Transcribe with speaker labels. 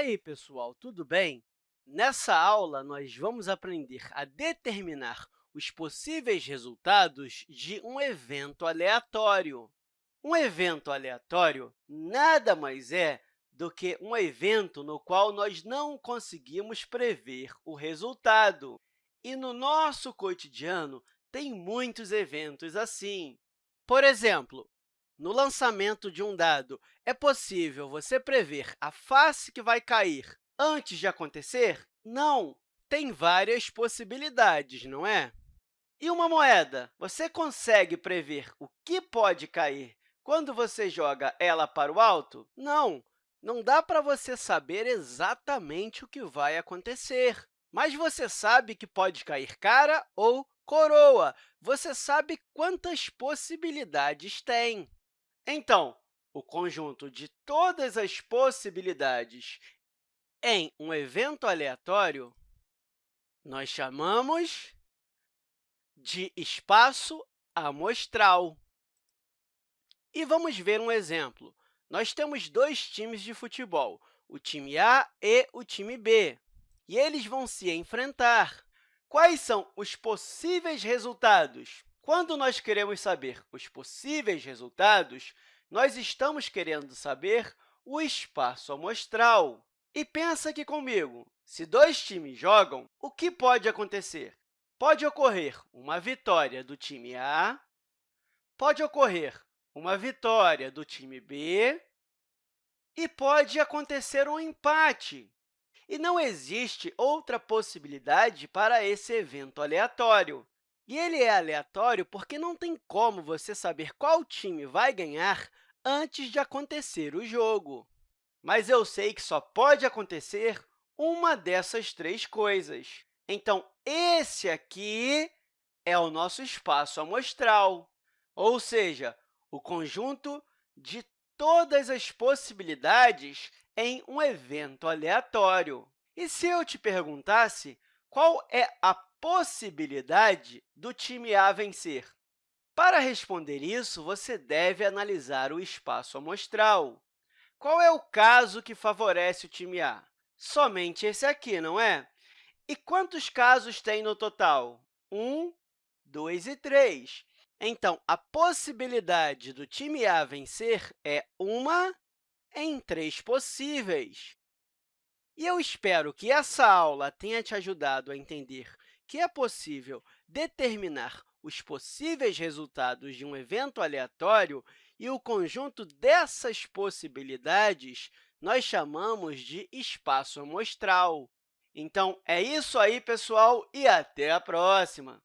Speaker 1: aí, pessoal, tudo bem? Nessa aula, nós vamos aprender a determinar os possíveis resultados de um evento aleatório. Um evento aleatório nada mais é do que um evento no qual nós não conseguimos prever o resultado. E no nosso cotidiano, tem muitos eventos assim. Por exemplo, no lançamento de um dado, é possível você prever a face que vai cair antes de acontecer? Não! Tem várias possibilidades, não é? E uma moeda? Você consegue prever o que pode cair quando você joga ela para o alto? Não! Não dá para você saber exatamente o que vai acontecer. Mas você sabe que pode cair cara ou coroa. Você sabe quantas possibilidades tem. Então, o conjunto de todas as possibilidades em um evento aleatório nós chamamos de espaço amostral. E vamos ver um exemplo. Nós temos dois times de futebol, o time A e o time B, e eles vão se enfrentar. Quais são os possíveis resultados? Quando nós queremos saber os possíveis resultados, nós estamos querendo saber o espaço amostral. E pensa aqui comigo, se dois times jogam, o que pode acontecer? Pode ocorrer uma vitória do time A, pode ocorrer uma vitória do time B e pode acontecer um empate. E não existe outra possibilidade para esse evento aleatório. E ele é aleatório porque não tem como você saber qual time vai ganhar antes de acontecer o jogo. Mas eu sei que só pode acontecer uma dessas três coisas. Então, esse aqui é o nosso espaço amostral, ou seja, o conjunto de todas as possibilidades em um evento aleatório. E se eu te perguntasse qual é a possibilidade do time A vencer? Para responder isso, você deve analisar o espaço amostral. Qual é o caso que favorece o time A? Somente esse aqui, não é? E quantos casos tem no total? 1, 2 e 3. Então, a possibilidade do time A vencer é uma em três possíveis. E eu espero que essa aula tenha te ajudado a entender que é possível determinar os possíveis resultados de um evento aleatório e o conjunto dessas possibilidades nós chamamos de espaço amostral. Então, é isso aí, pessoal, e até a próxima!